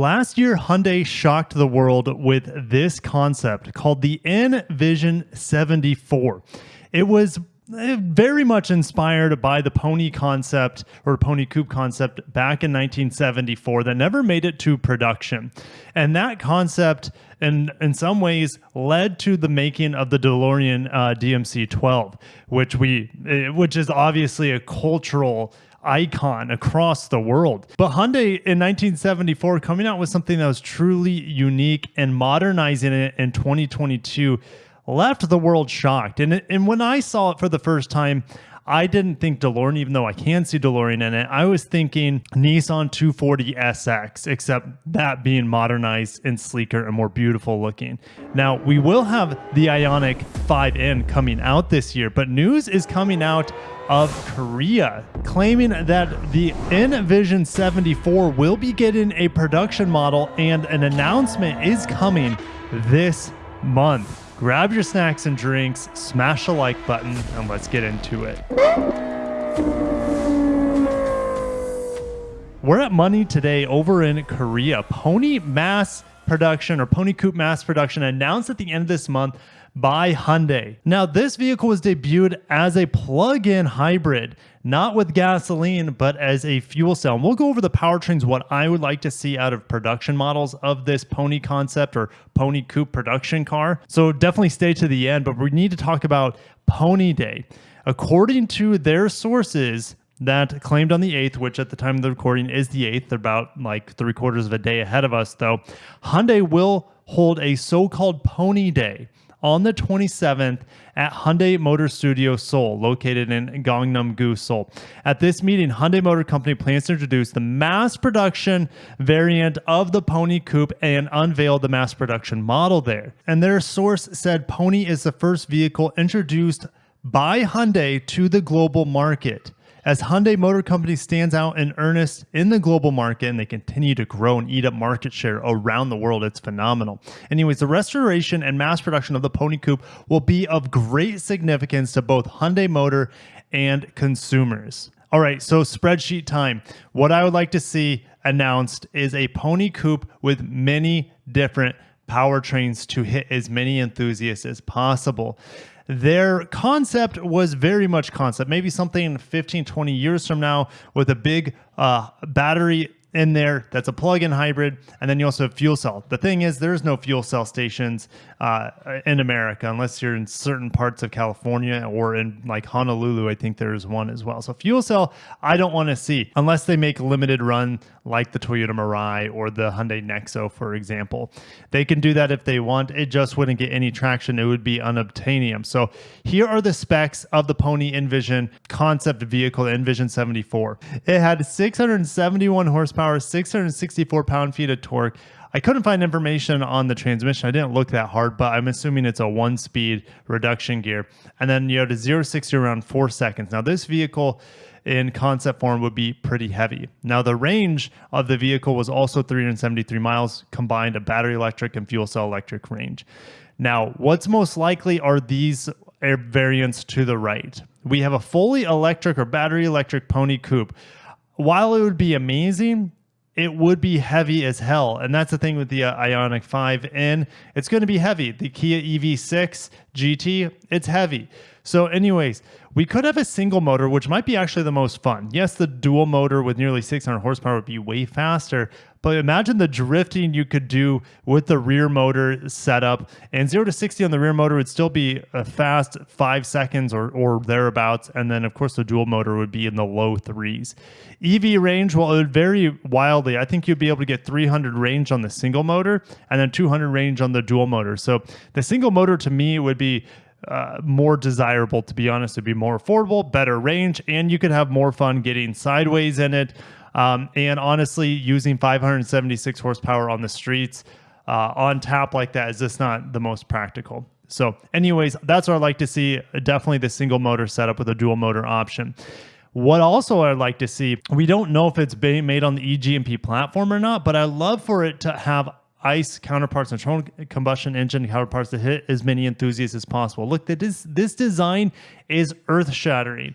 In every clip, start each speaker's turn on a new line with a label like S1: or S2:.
S1: Last year, Hyundai shocked the world with this concept called the N-Vision 74. It was eh, very much inspired by the pony concept or pony coupe concept back in 1974 that never made it to production. And that concept in in some ways led to the making of the DeLorean uh, DMC 12, which we eh, which is obviously a cultural icon across the world. But Hyundai in 1974 coming out with something that was truly unique and modernizing it in 2022 left the world shocked. And, and when I saw it for the first time, I didn't think DeLorean, even though I can see DeLorean in it. I was thinking Nissan 240 SX, except that being modernized and sleeker and more beautiful looking. Now, we will have the Ioniq 5N coming out this year, but news is coming out of Korea, claiming that the N-Vision 74 will be getting a production model and an announcement is coming this month. Grab your snacks and drinks, smash the like button, and let's get into it. We're at Money today over in Korea. Pony Mass Production or Pony Coupe Mass Production announced at the end of this month by Hyundai. Now, this vehicle was debuted as a plug-in hybrid, not with gasoline, but as a fuel cell. And we'll go over the powertrains, what I would like to see out of production models of this Pony concept or Pony Coupe production car. So definitely stay to the end, but we need to talk about Pony Day. According to their sources, that claimed on the 8th, which at the time of the recording is the 8th. About like three quarters of a day ahead of us, though. Hyundai will hold a so called Pony Day on the 27th at Hyundai Motor Studio Seoul, located in Gangnam-gu, Seoul. At this meeting, Hyundai Motor Company plans to introduce the mass production variant of the Pony Coupe and unveil the mass production model there. And their source said Pony is the first vehicle introduced by Hyundai to the global market. As Hyundai Motor Company stands out in earnest in the global market and they continue to grow and eat up market share around the world, it's phenomenal. Anyways, the restoration and mass production of the Pony Coupe will be of great significance to both Hyundai Motor and consumers. All right, so spreadsheet time. What I would like to see announced is a Pony Coupe with many different powertrains to hit as many enthusiasts as possible their concept was very much concept, maybe something 15, 20 years from now with a big uh, battery in there that's a plug-in hybrid and then you also have fuel cell. The thing is there's no fuel cell stations uh, in america unless you're in certain parts of california or in like honolulu i think there's one as well. So fuel cell i don't want to see unless they make a limited run like the toyota mirai or the hyundai nexo for example. They can do that if they want it just wouldn't get any traction it would be unobtainium. So here are the specs of the pony N-Vision concept vehicle N-Vision 74 it had 671 horsepower horsepower, 664 pound feet of torque. I couldn't find information on the transmission. I didn't look that hard, but I'm assuming it's a one speed reduction gear. And then you have to 0 60 around four seconds. Now, this vehicle in concept form would be pretty heavy. Now, the range of the vehicle was also 373 miles, combined a battery electric and fuel cell electric range. Now, what's most likely are these variants to the right. We have a fully electric or battery electric Pony Coupe while it would be amazing, it would be heavy as hell. And that's the thing with the uh, Ioniq 5N. It's going to be heavy. The Kia EV6 GT, it's heavy. So, anyways, we could have a single motor, which might be actually the most fun. Yes, the dual motor with nearly 600 horsepower would be way faster, but imagine the drifting you could do with the rear motor setup. And 0 to 60 on the rear motor would still be a fast five seconds or, or thereabouts. And then, of course, the dual motor would be in the low threes. EV range, well, it would vary wildly. I think you'd be able to get 300 range on the single motor and then 200 range on the dual motor. So the single motor to me would be uh, more desirable, to be honest. It'd be more affordable, better range, and you could have more fun getting sideways in it. Um, and honestly, using 576 horsepower on the streets uh, on tap like that is just not the most practical. So, anyways, that's what I like to see. Definitely the single motor setup with a dual motor option. What also I'd like to see, we don't know if it's made on the eGMP platform or not, but I love for it to have ICE counterparts, and internal combustion engine counterparts to hit as many enthusiasts as possible. Look, this this design is earth shattering.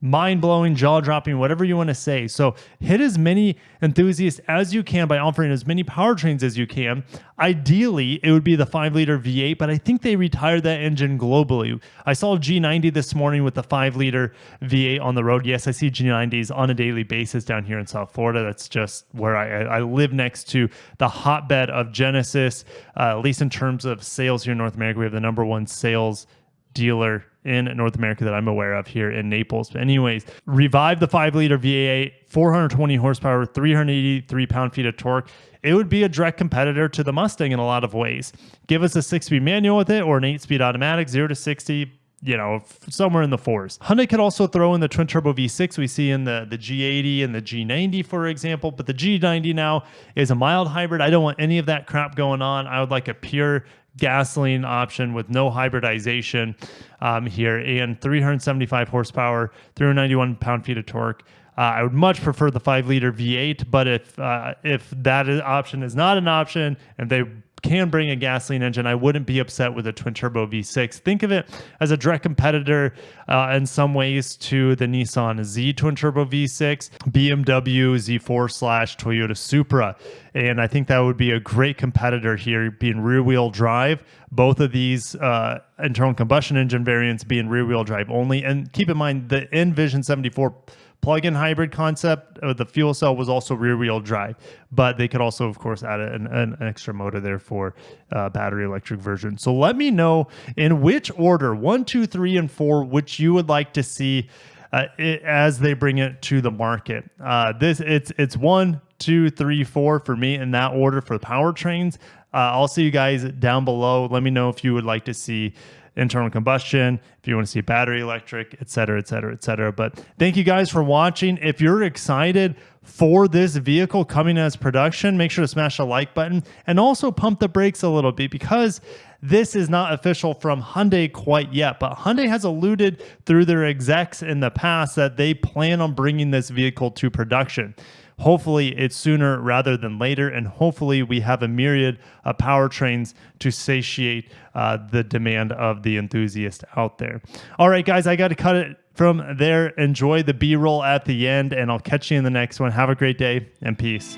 S1: Mind blowing, jaw dropping, whatever you want to say. So hit as many enthusiasts as you can by offering as many powertrains as you can. Ideally, it would be the 5 liter V8, but I think they retired that engine globally. I saw G90 this morning with the 5 liter V8 on the road. Yes, I see G90s on a daily basis down here in South Florida. That's just where I, I live next to the hotbed of Genesis, uh, at least in terms of sales here in North America. We have the number one sales dealer in North America that I'm aware of here in Naples. But anyways, revive the 5 liter V8, 420 horsepower, 383 pound feet of torque. It would be a direct competitor to the Mustang in a lot of ways. Give us a six speed manual with it or an eight speed automatic, zero to 60, you know, somewhere in the fours. Hyundai could also throw in the twin turbo V6 we see in the, the G80 and the G90, for example, but the G90 now is a mild hybrid. I don't want any of that crap going on. I would like a pure gasoline option with no hybridization um, here and 375 horsepower, 391 pound feet of torque. Uh, I would much prefer the five liter V8, but if uh, if that option is not an option and they can bring a gasoline engine, I wouldn't be upset with a twin turbo V6. Think of it as a direct competitor uh, in some ways to the Nissan Z twin turbo V6, BMW Z4 slash Toyota Supra. And I think that would be a great competitor here, being rear wheel drive. Both of these uh, internal combustion engine variants being rear wheel drive only. And keep in mind, the N-Vision 74 plug-in hybrid concept. Uh, the fuel cell was also rear-wheel drive, but they could also, of course, add an, an extra motor there for uh, battery electric version. So let me know in which order, one, two, three, and four, which you would like to see uh, it, as they bring it to the market. Uh, this it's it's one, two, three, four for me in that order for the powertrains. Uh, I'll see you guys down below. Let me know if you would like to see internal combustion, if you want to see battery electric, et cetera, et cetera, et cetera. But thank you guys for watching. If you're excited for this vehicle coming as production, make sure to smash the like button and also pump the brakes a little bit because this is not official from Hyundai quite yet, but Hyundai has alluded through their execs in the past that they plan on bringing this vehicle to production. Hopefully, it's sooner rather than later, and hopefully, we have a myriad of powertrains to satiate uh, the demand of the enthusiast out there. All right, guys, I got to cut it from there. Enjoy the B roll at the end, and I'll catch you in the next one. Have a great day and peace.